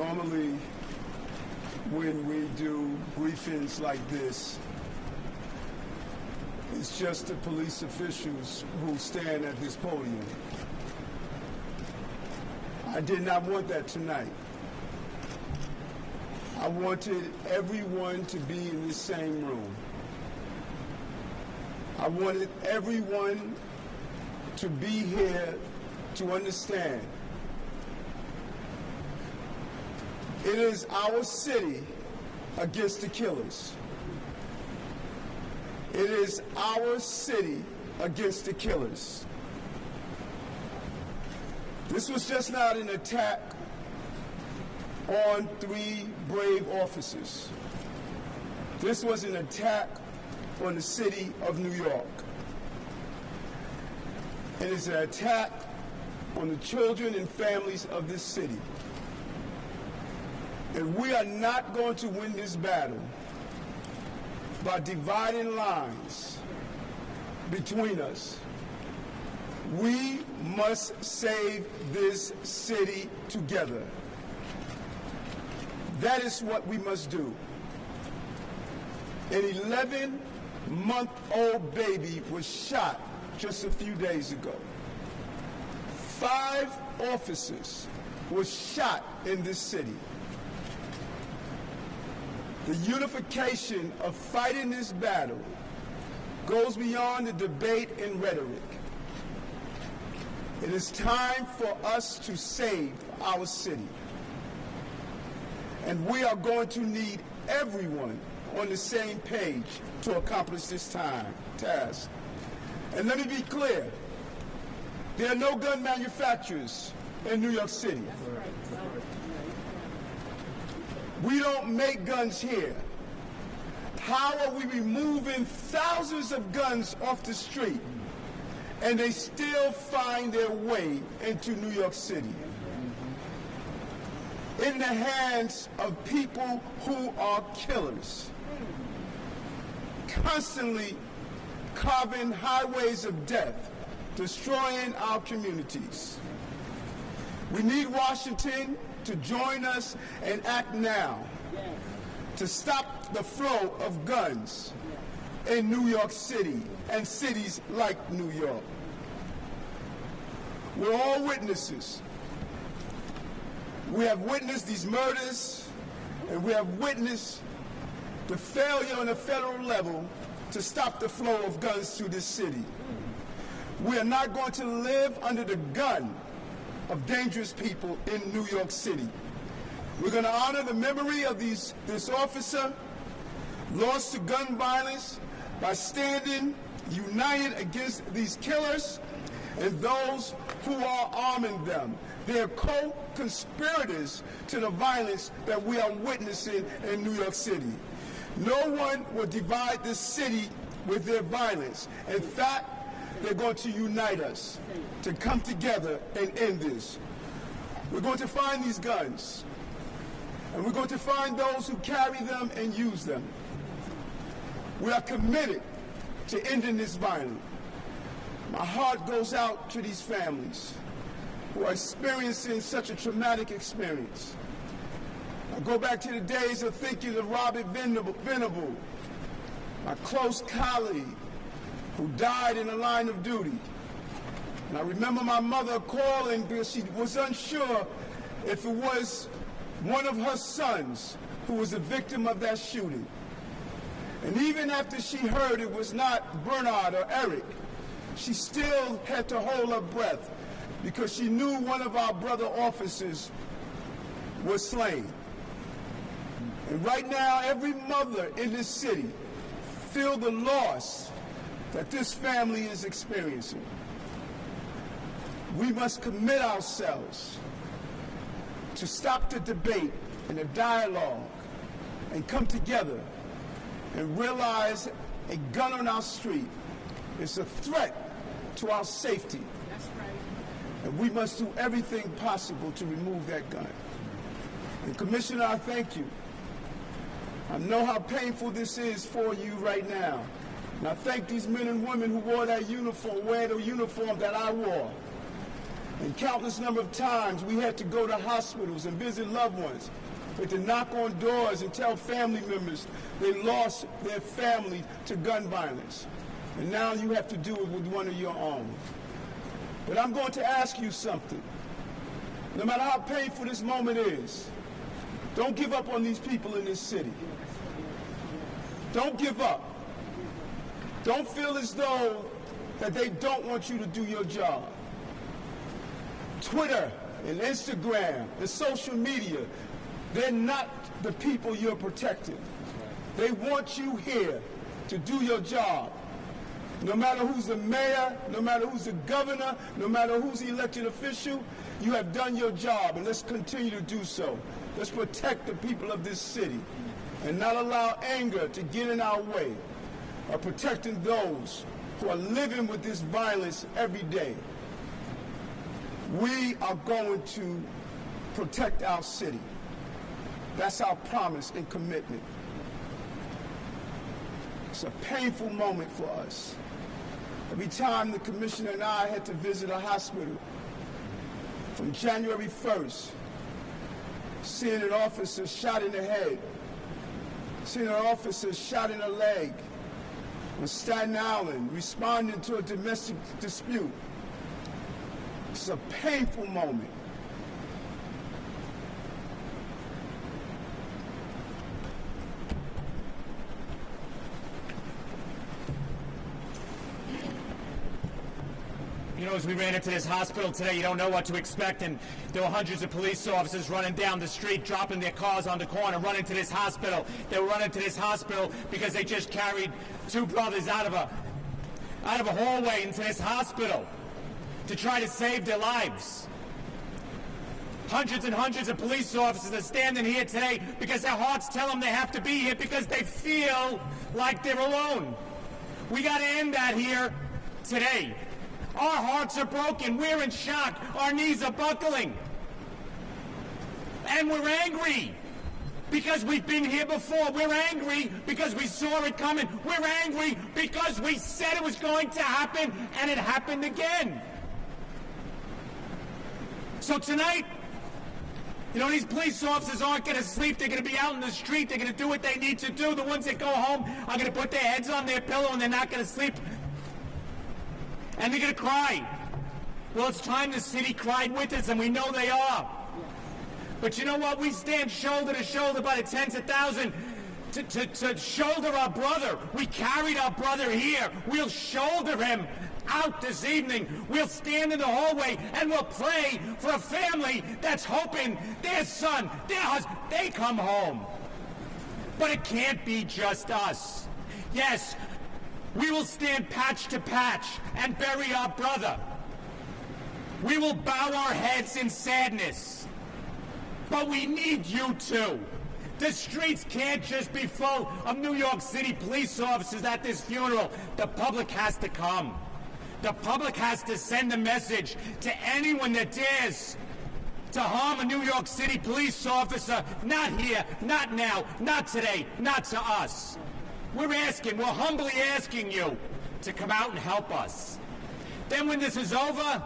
Normally, when we do briefings like this, it's just the police officials who stand at this podium. I did not want that tonight. I wanted everyone to be in the same room. I wanted everyone to be here to understand it is our city against the killers. It is our city against the killers. This was just not an attack on three brave officers. This was an attack on the city of New York. It is an attack on the children and families of this city. And we are not going to win this battle by dividing lines between us. We must save this city together. That is what we must do. An 11 month old baby was shot just a few days ago. Five officers were shot in this city. The unification of fighting this battle goes beyond the debate and rhetoric. It is time for us to save our city. And we are going to need everyone on the same page to accomplish this time task. And let me be clear, there are no gun manufacturers in New York City. We don't make guns here. How are we removing thousands of guns off the street and they still find their way into New York City? In the hands of people who are killers, constantly carving highways of death, destroying our communities. We need Washington to join us and act now to stop the flow of guns in New York City and cities like New York. We're all witnesses. We have witnessed these murders, and we have witnessed the failure on the federal level to stop the flow of guns through this city. We are not going to live under the gun of dangerous people in New York City. We're going to honor the memory of these, this officer lost to gun violence by standing united against these killers and those who are arming them. They're co-conspirators to the violence that we are witnessing in New York City. No one will divide this city with their violence. In fact, they're going to unite us to come together and end this. We're going to find these guns, and we're going to find those who carry them and use them. We are committed to ending this violence. My heart goes out to these families who are experiencing such a traumatic experience. I go back to the days of thinking of Robert Venable, Venable my close colleague who died in the line of duty. And I remember my mother calling because she was unsure if it was one of her sons who was a victim of that shooting. And even after she heard it was not Bernard or Eric, she still had to hold her breath because she knew one of our brother officers was slain. And right now, every mother in this city feel the loss that this family is experiencing. We must commit ourselves to stop the debate and the dialogue and come together and realize a gun on our street is a threat to our safety. Right. And we must do everything possible to remove that gun. And Commissioner, I thank you. I know how painful this is for you right now. I thank these men and women who wore that uniform, wear the uniform that I wore. And countless number of times we had to go to hospitals and visit loved ones. We had to knock on doors and tell family members they lost their family to gun violence. And now you have to do it with one of your own. But I'm going to ask you something. No matter how painful this moment is, don't give up on these people in this city. Don't give up. Don't feel as though that they don't want you to do your job. Twitter and Instagram and social media, they're not the people you're protecting. They want you here to do your job. No matter who's the mayor, no matter who's the governor, no matter who's the elected official, you have done your job, and let's continue to do so. Let's protect the people of this city and not allow anger to get in our way of protecting those who are living with this violence every day. We are going to protect our city. That's our promise and commitment. It's a painful moment for us. Every time the commissioner and I had to visit a hospital, from January 1st, seeing an officer shot in the head, seeing an officer shot in the leg, on Staten Island, responding to a domestic dispute. It's a painful moment. As we ran into this hospital today, you don't know what to expect, and there were hundreds of police officers running down the street, dropping their cars on the corner, running to this hospital. They were running to this hospital because they just carried two brothers out of a out of a hallway into this hospital to try to save their lives. Hundreds and hundreds of police officers are standing here today because their hearts tell them they have to be here because they feel like they're alone. We got to end that here today. Our hearts are broken. We're in shock. Our knees are buckling. And we're angry because we've been here before. We're angry because we saw it coming. We're angry because we said it was going to happen and it happened again. So tonight, you know, these police officers aren't going to sleep. They're going to be out in the street. They're going to do what they need to do. The ones that go home are going to put their heads on their pillow and they're not going to sleep and they're going to cry. Well, it's time the city cried with us, and we know they are. But you know what? We stand shoulder to shoulder by the tens of thousands to, to, to shoulder our brother. We carried our brother here. We'll shoulder him out this evening. We'll stand in the hallway and we'll pray for a family that's hoping their son, their husband, they come home. But it can't be just us. Yes, we will stand patch to patch and bury our brother. We will bow our heads in sadness. But we need you too. The streets can't just be full of New York City police officers at this funeral. The public has to come. The public has to send a message to anyone that dares to harm a New York City police officer. Not here, not now, not today, not to us. We're asking, we're humbly asking you to come out and help us. Then when this is over,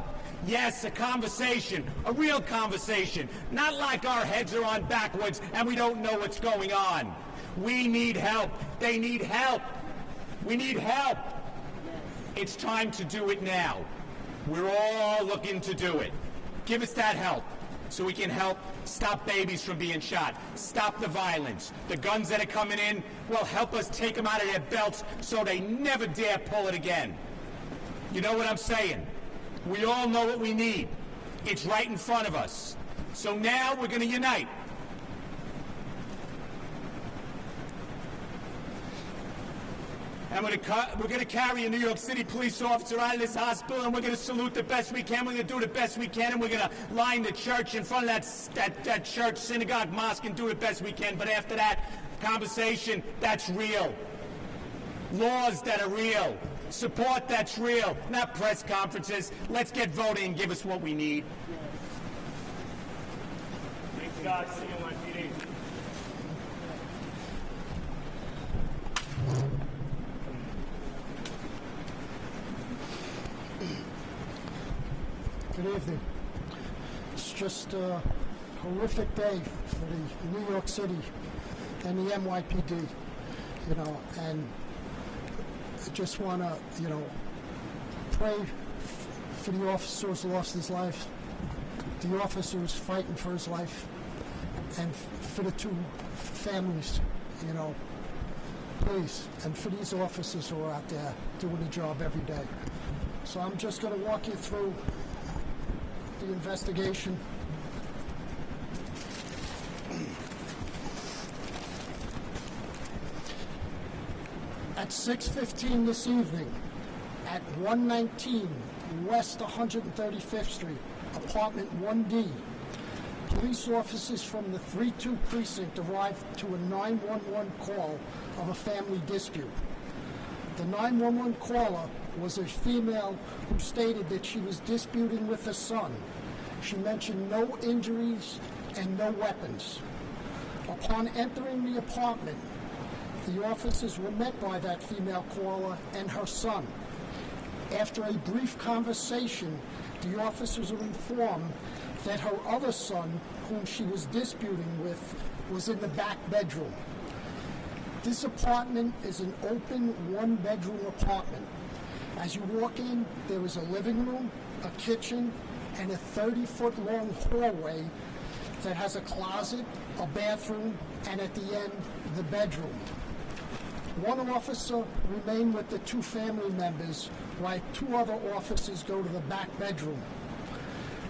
yes, a conversation, a real conversation, not like our heads are on backwards and we don't know what's going on. We need help. They need help. We need help. It's time to do it now. We're all looking to do it. Give us that help so we can help stop babies from being shot, stop the violence. The guns that are coming in will help us take them out of their belts so they never dare pull it again. You know what I'm saying? We all know what we need. It's right in front of us. So now we're going to unite. And we're going to carry a New York City police officer out of this hospital, and we're going to salute the best we can. We're to do the best we can, and we're going to line the church in front of that, that, that church, synagogue, mosque, and do the best we can. But after that, conversation, that's real. Laws that are real. Support that's real. Not press conferences. Let's get voting and give us what we need. Thanks, God. See you on PD. Good evening. It's just a horrific day for the New York City and the NYPD, you know, and I just want to, you know, pray for the officer who's lost his life, the officer who's fighting for his life, and for the two families, you know, please, and for these officers who are out there doing the job every day. So I'm just going to walk you through the investigation. At 6:15 this evening, at 119 West 135th Street, apartment 1D, police officers from the 3-2 precinct arrived to a 911 call of a family dispute. The 911 caller was a female who stated that she was disputing with her son. She mentioned no injuries and no weapons. Upon entering the apartment, the officers were met by that female caller and her son. After a brief conversation, the officers were informed that her other son, whom she was disputing with, was in the back bedroom. This apartment is an open one-bedroom apartment. As you walk in, there is a living room, a kitchen, and a 30-foot-long hallway that has a closet, a bathroom, and at the end, the bedroom. One officer remained with the two family members, while two other officers go to the back bedroom.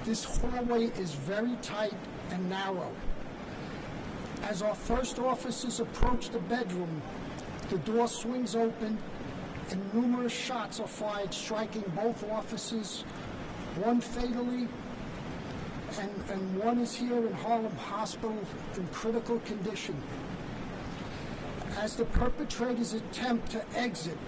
This hallway is very tight and narrow. As our first officers approach the bedroom, the door swings open and numerous shots are fired, striking both officers, one fatally, and, and one is here in Harlem Hospital in critical condition. As the perpetrators attempt to exit,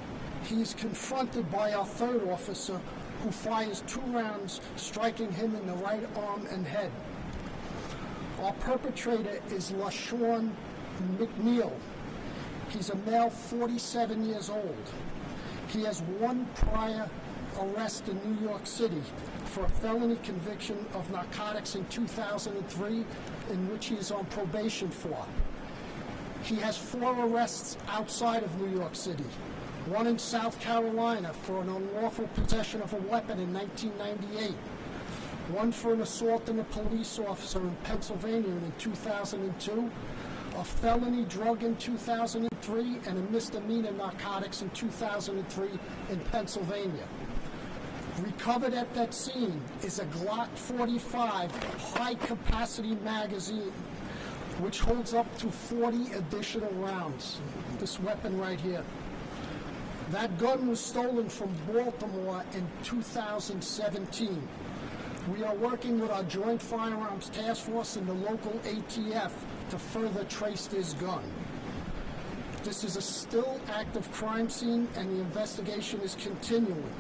he is confronted by our third officer, who fires two rounds, striking him in the right arm and head. Our perpetrator is LaShawn McNeil. He's a male, 47 years old. He has one prior arrest in New York City for a felony conviction of narcotics in 2003, in which he is on probation for. He has four arrests outside of New York City. One in South Carolina for an unlawful possession of a weapon in 1998. One for an assault on a police officer in Pennsylvania in 2002. A felony drug in 2003 and a misdemeanor narcotics in 2003 in Pennsylvania. Recovered at that scene is a Glock 45 high capacity magazine which holds up to 40 additional rounds. This weapon right here. That gun was stolen from Baltimore in 2017. We are working with our Joint Firearms Task Force and the local ATF to further trace this gun. This is a still active crime scene and the investigation is continuing.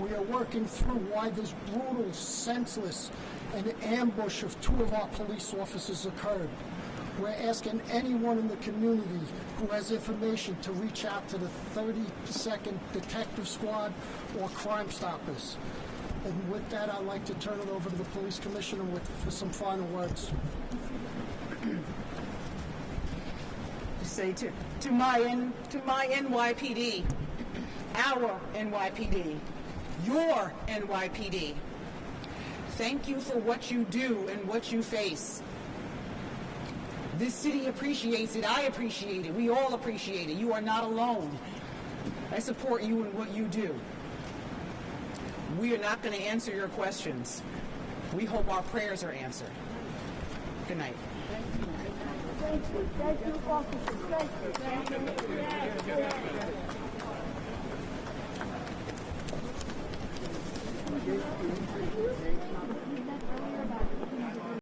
We are working through why this brutal, senseless, and ambush of two of our police officers occurred. We're asking anyone in the community who has information to reach out to the 32nd Detective Squad or Crime Stoppers. And with that, I'd like to turn it over to the police commissioner with, for some final words. say to, to my N, to my NYPD, our NYPD, your NYPD. Thank you for what you do and what you face. This city appreciates it. I appreciate it. We all appreciate it. You are not alone. I support you in what you do. We are not going to answer your questions. We hope our prayers are answered. Good night. Thank you. Thank you. Thank you. Thank you. Thank you.